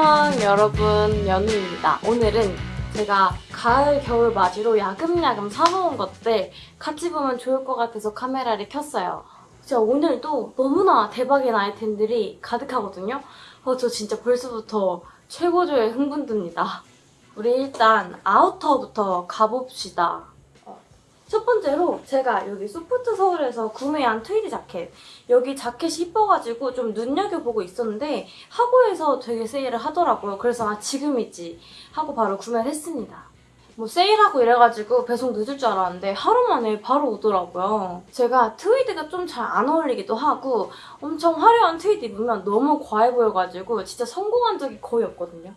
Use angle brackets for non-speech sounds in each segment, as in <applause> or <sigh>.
안녕 여러분 연우입니다. 오늘은 제가 가을 겨울 맞이로 야금야금 사모은 것들 같이 보면 좋을 것 같아서 카메라를 켰어요. 진짜 오늘도 너무나 대박인 아이템들이 가득하거든요. 어, 저 진짜 벌써부터 최고조의 흥분됩니다. 우리 일단 아우터부터 가봅시다. 어, 첫 번째로 제가 여기 소프트 서울에서 구매한 트위드 자켓 여기 자켓이 이뻐가지고 좀 눈여겨보고 있었는데 하고에서 되게 세일을 하더라고요. 그래서 아 지금이지 하고 바로 구매를 했습니다. 뭐 세일하고 이래가지고 배송 늦을 줄 알았는데 하루 만에 바로 오더라고요. 제가 트위드가 좀 잘 안 어울리기도 하고 엄청 화려한 트위드 입으면 너무 과해 보여가지고 진짜 성공한 적이 거의 없거든요.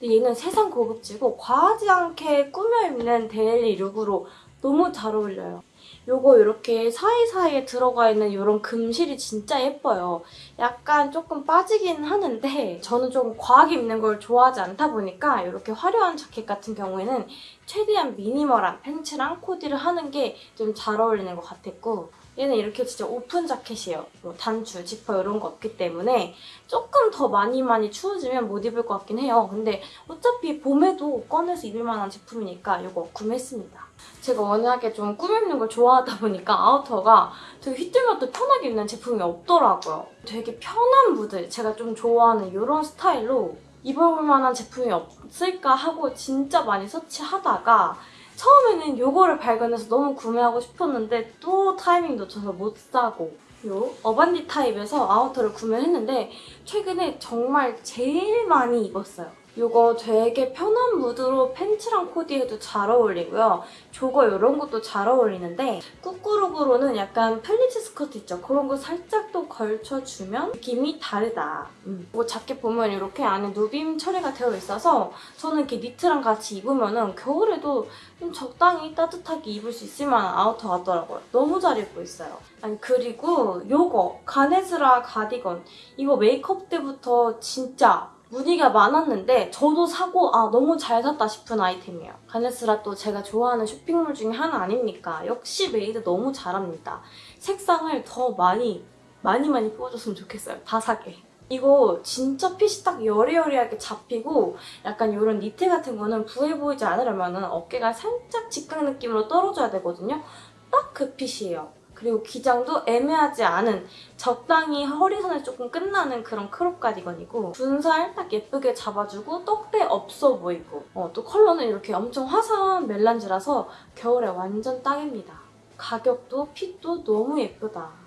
근데 얘는 세상 고급지고 과하지 않게 꾸며 입는 daily look으로 너무 잘 어울려요. 요거 이렇게 사이사이에 들어가 있는 이런 금실이 진짜 예뻐요. 약간 조금 빠지긴 하는데 저는 좀 과하게 입는 걸 좋아하지 않다 보니까 이렇게 화려한 자켓 같은 경우에는 최대한 미니멀한 팬츠랑 코디를 하는 게 좀 잘 어울리는 것 같았고 얘는 이렇게 진짜 오픈 자켓이에요. 뭐 단추, 지퍼 이런 거 없기 때문에 조금 더 많이 많이 추워지면 못 입을 것 같긴 해요. 근데 어차피 봄에도 꺼내서 입을 만한 제품이니까 이거 구매했습니다. 제가 워낙에 좀 꾸미는 걸 좋아하다 보니까 outer가 되게 휘뚤마뚤 편하게 입는 제품이 없더라고요. 되게 편한 무드, 제가 좀 좋아하는 이런 스타일로 입어볼 만한 제품이 없을까 하고 진짜 많이 search하다가 처음에는 이거를 발견해서 너무 구매하고 싶었는데 또 타이밍 놓쳐서 못 사고 요 어반디타입에서 outer를 구매했는데 최근에 정말 제일 많이 입었어요. 이거 되게 편한 무드로 팬츠랑 코디해도 잘 어울리고요. 저거 이런 것도 잘 어울리는데 꾸꾸룩으로는 약간 플리츠 스커트 있죠? 그런 거 살짝 또 걸쳐주면 느낌이 다르다. 음. 이거 자켓 보면 이렇게 안에 누빔 처리가 되어 있어서 저는 이렇게 니트랑 같이 입으면 은 겨울에도 좀 적당히 따뜻하게 입을 수 있을 만한 outer 같더라고요. 너무 잘 입고 있어요. 아니 그리고 요거 가네즈라 가디건 이거 메이크업 때부터 진짜 문의가 많았는데 저도 사고 아 너무 잘 샀다 싶은 아이템이에요. 가네스라 또 제가 좋아하는 쇼핑몰 중에 하나 아닙니까? 역시 made 너무 잘합니다. 색상을 더 많이 많이 많이 뽑아줬으면 좋겠어요. 다 사게. 이거 진짜 핏이 딱 여리여리하게 잡히고 약간 이런 니트 같은 거는 부해 보이지 않으려면 어깨가 살짝 직각 느낌으로 떨어져야 되거든요. 딱 그 fit이에요. 그리고 기장도 애매하지 않은 적당히 허리선을 조금 끝나는 그런 crop 가디건이고 군살 딱 예쁘게 잡아주고 떡대 없어 보이고 어, 또 컬러는 이렇게 엄청 화사한 melange라서 겨울에 완전 딱입니다. 가격도 fit도 너무 예쁘다.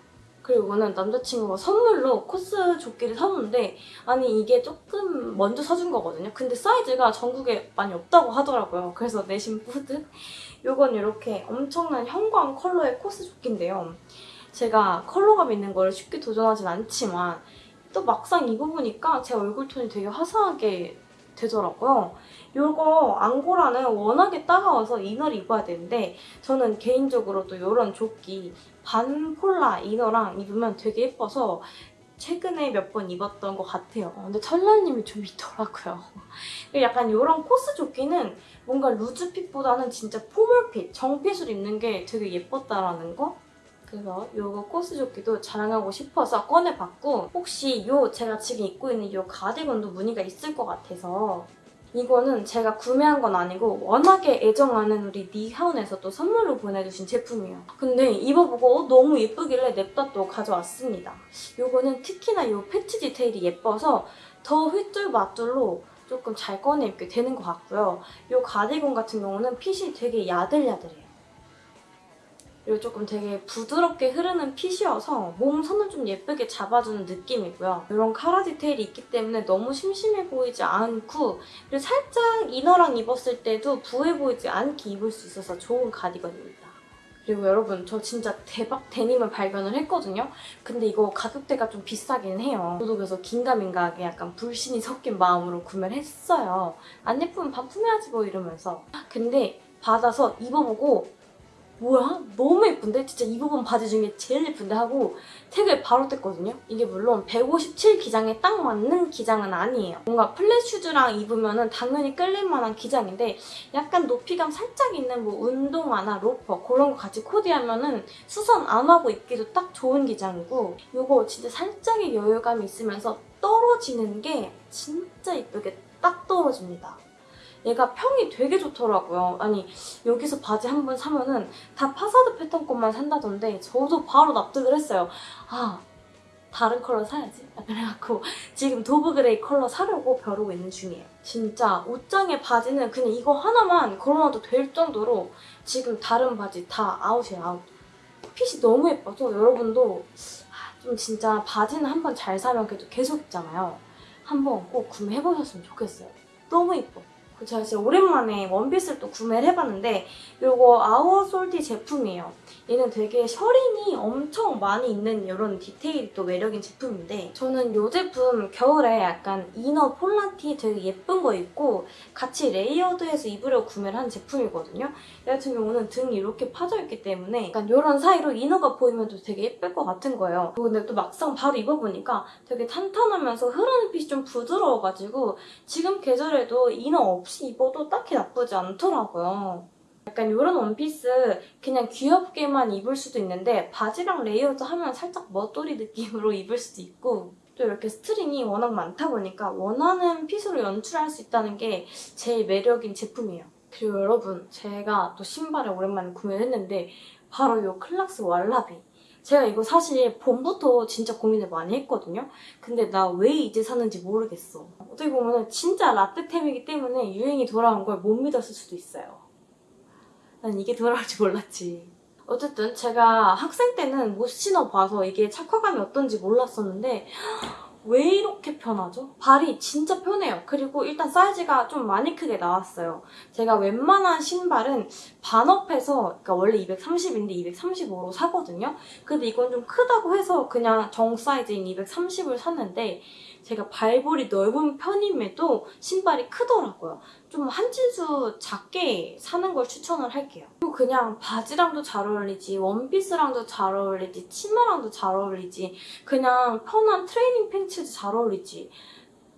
그리고 이거는 남자친구가 선물로 코스 조끼를 사줬는데 아니 이게 조금 먼저 사준 거거든요. 근데 사이즈가 전국에 많이 없다고 하더라고요. 그래서 내심 뿌듯. 이건 이렇게 엄청난 형광 컬러의 코스 조끼인데요. 제가 컬러감 있는 걸 쉽게 도전하진 않지만 또 막상 입어보니까 제 얼굴 톤이 되게 화사하게 되더라고요. 이거 앙고라는 워낙에 따가워서 이너를 입어야 되는데 저는 개인적으로 또 이런 조끼 반폴라 이너랑 입으면 되게 예뻐서 최근에 몇 번 입었던 것 같아요. 근데 철라님이 좀 있더라고요. 약간 이런 코스 조끼는 뭔가 루즈핏보다는 진짜 포멀핏, 정핏을 입는 게 되게 예뻤다라는 거? 그래서 이거 코스 조끼도 자랑하고 싶어서 꺼내봤고 혹시 이 제가 지금 입고 있는 이 가디건도 무늬가 있을 것 같아서 이거는 제가 구매한 건 아니고 워낙에 애정하는 우리 니하운에서 또 선물로 보내주신 제품이에요. 근데 입어보고 어, 너무 예쁘길래 냅다 또 가져왔습니다. 이거는 특히나 이 패치 디테일이 예뻐서 더 휘뚤마뚤로 조금 잘 꺼내 입게 되는 것 같고요. 이 가디건 같은 경우는 핏이 되게 야들야들해요. 그리고 조금 되게 부드럽게 흐르는 핏이어서 몸 선을 좀 예쁘게 잡아주는 느낌이고요. 이런 카라 디테일이 있기 때문에 너무 심심해 보이지 않고 그리고 살짝 이너랑 입었을 때도 부해 보이지 않게 입을 수 있어서 좋은 가디건입니다. 그리고 여러분 저 진짜 대박 데님을 발견을 했거든요. 근데 이거 가격대가 좀 비싸긴 해요. 저도 그래서 긴가민가하게 약간 불신이 섞인 마음으로 구매를 했어요. 안 예쁘면 반품해야지 뭐 이러면서. 근데 받아서 입어보고 뭐야? 너무 예쁜데? 진짜 이 부분 바지 중에 제일 예쁜데 하고 tag을 바로 뗐거든요? 이게 물론 157 기장에 딱 맞는 기장은 아니에요. 뭔가 flat shoes랑 입으면 당연히 끌릴 만한 기장인데 약간 높이감 살짝 있는 뭐 운동화나 로퍼 그런 거 같이 코디하면 은 수선 안 하고 입기도 딱 좋은 기장이고 이거 진짜 살짝의 여유감이 있으면서 떨어지는 게 진짜 이쁘게 딱 떨어집니다. 얘가 평이 되게 좋더라고요. 아니 여기서 바지 한 번 사면은 다 파사드 패턴 것만 산다던데 저도 바로 납득을 했어요. 아 다른 컬러 사야지. 약간 해갖고 지금 dove gray 컬러 사려고 벼르고 있는 중이에요. 진짜 옷장에 바지는 그냥 이거 하나만 걸어놔도 될 정도로 지금 다른 바지 다 아웃이에요 아웃. 핏이 너무 예뻐서 여러분도 아, 좀 진짜 바지는 한 번 잘 사면 계속 입잖아요. 한번 꼭 구매해보셨으면 좋겠어요. 너무 예뻐. 그 제가 진짜 오랜만에 원피스를 또 구매를 해봤는데 이거 아워솔티 제품이에요. 얘는 되게 셔링이 엄청 많이 있는 이런 디테일이 또 매력인 제품인데 저는 이 제품 겨울에 약간 inner 폴라티 되게 예쁜 거 입고 같이 layered해서 입으려고 구매를 한 제품이거든요. 얘 같은 경우는 등이 이렇게 파져있기 때문에 약간 이런 사이로 inner가 보이면 또 되게 예쁠 것 같은 거예요. 근데 또 막상 바로 입어보니까 되게 탄탄하면서 흐르는 핏이 좀 부드러워가지고 지금 계절에도 inner 없이 입어도 딱히 나쁘지 않더라고요. 약간 이런 원피스 그냥 귀엽게만 입을 수도 있는데 바지랑 layered 하면 살짝 멋돌이 느낌으로 <laughs> 입을 수도 있고 또 이렇게 string이 워낙 많다 보니까 원하는 fit으로 연출할 수 있다는 게 제일 매력인 제품이에요. 그리고 여러분 제가 또 신발을 오랜만에 구매를 했는데 바로 이 클락스 왈라비 제가 이거 사실 봄부터 진짜 고민을 많이 했거든요. 근데 나 왜 이제 사는지 모르겠어. 어떻게 보면 진짜 라떼템이기 때문에 유행이 돌아온 걸 못 믿었을 수도 있어요. 난 이게 돌아올 줄 몰랐지. 어쨌든 제가 학생 때는 못 신어봐서 이게 착화감이 어떤지 몰랐었는데 왜 이렇게 편하죠? 발이 진짜 편해요. 그리고 일단 사이즈가 좀 많이 크게 나왔어요. 제가 웬만한 신발은 반업해서 그러니까 원래 230인데 235로 사거든요. 근데 이건 좀 크다고 해서 그냥 정 사이즈인 230을 샀는데 제가 발볼이 넓은 편임에도 신발이 크더라고요. 좀한 진수 작게 사는 걸 추천을 할게요. 그리고 그냥 바지랑도 잘 어울리지, 원피스랑도 잘 어울리지, 치마랑도 잘 어울리지, 그냥 편한 트레이닝 팬츠도 잘 어울리지.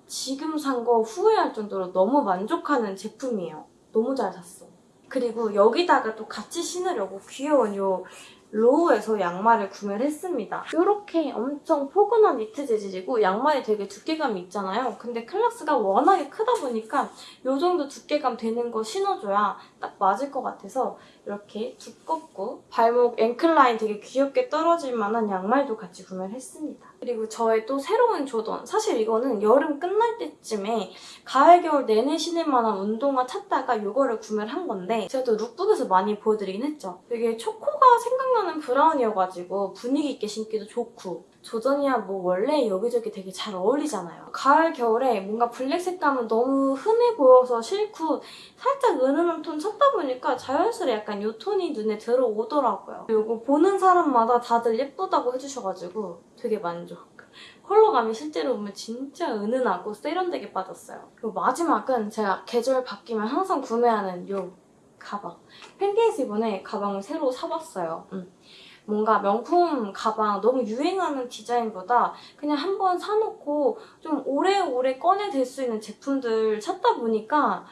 지금 산 거 후회할 정도로 너무 만족하는 제품이에요. 너무 잘 샀어. 그리고 여기다가 또 같이 신으려고 귀여운 요 로우에서 양말을 구매를 했습니다. 이렇게 엄청 포근한 니트 재질이고 양말이 되게 두께감이 있잖아요. 근데 클락스가 워낙에 크다 보니까 이 정도 두께감 되는 거 신어줘야 딱 맞을 것 같아서 이렇게 두껍고 발목 ankle line 되게 귀엽게 떨어질 만한 양말도 같이 구매를 했습니다. 그리고 저의 또 새로운 조던 사실 이거는 여름 끝날 때쯤에 가을 겨울 내내 신을 만한 운동화 찾다가 이거를 구매를 한 건데 제가 또 lookbook에서 많이 보여드리긴 했죠. 되게 초코 가 생각나는 브라운이어가지고 분위기 있게 신기도 좋고 조던이야 뭐 원래 여기저기 되게 잘 어울리잖아요. 가을 겨울에 뭔가 블랙 색감은 너무 흔해 보여서 싫고 살짝 은은한 톤 찾다 보니까 자연스레 약간 이 톤이 눈에 들어오더라고요. 이거 보는 사람마다 다들 예쁘다고 해주셔가지고 되게 만족. 컬러감이 실제로 보면 진짜 은은하고 세련되게 빠졌어요. 그리고 마지막은 제가 계절 바뀌면 항상 구매하는 이 가방. 팬케이스 이번에 가방을 새로 사봤어요. 음. 뭔가 명품 가방 너무 유행하는 디자인보다 그냥 한번 사놓고 좀 오래오래 꺼내댈 수 있는 제품들 찾다 보니까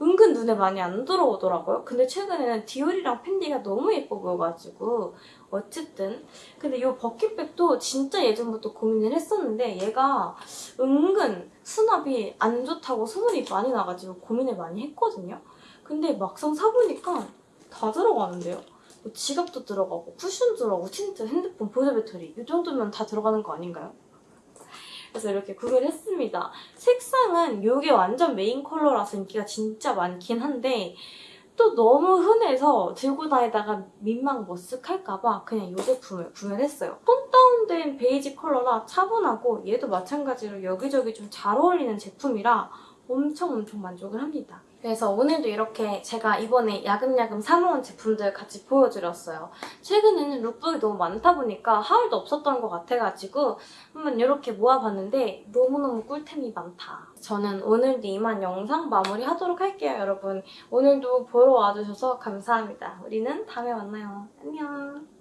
은근 눈에 많이 안 들어오더라고요. 근데 최근에는 디올이랑 팬디가 너무 예뻐 보여가지고 어쨌든 근데 이 bucket bag도 진짜 예전부터 고민을 했었는데 얘가 은근 수납이 안 좋다고 소문이 많이 나가지고 고민을 많이 했거든요. 근데 막상 사보니까 다 들어가는데요. 뭐 지갑도 들어가고 쿠션도 들어가고 틴트, 핸드폰, 보조 배터리 이 정도면 다 들어가는 거 아닌가요? 그래서 이렇게 구매를 했습니다. 색상은 이게 완전 메인 컬러라서 인기가 진짜 많긴 한데 또 너무 흔해서 들고 다니다가 민망 머쓱할까봐 그냥 이 제품을 구매를 했어요. 톤 다운된 베이지 컬러라 차분하고 얘도 마찬가지로 여기저기 좀 잘 어울리는 제품이라 엄청 엄청 만족을 합니다. 그래서 오늘도 이렇게 제가 이번에 야금야금 사모은 제품들 같이 보여드렸어요. 최근에는 룩북이 너무 많다 보니까 하울도 없었던 것 같아가지고 한번 이렇게 모아봤는데 너무너무 꿀템이 많다. 저는 오늘도 이만 영상 마무리하도록 할게요, 여러분. 오늘도 보러 와주셔서 감사합니다. 우리는 다음에 만나요. 안녕.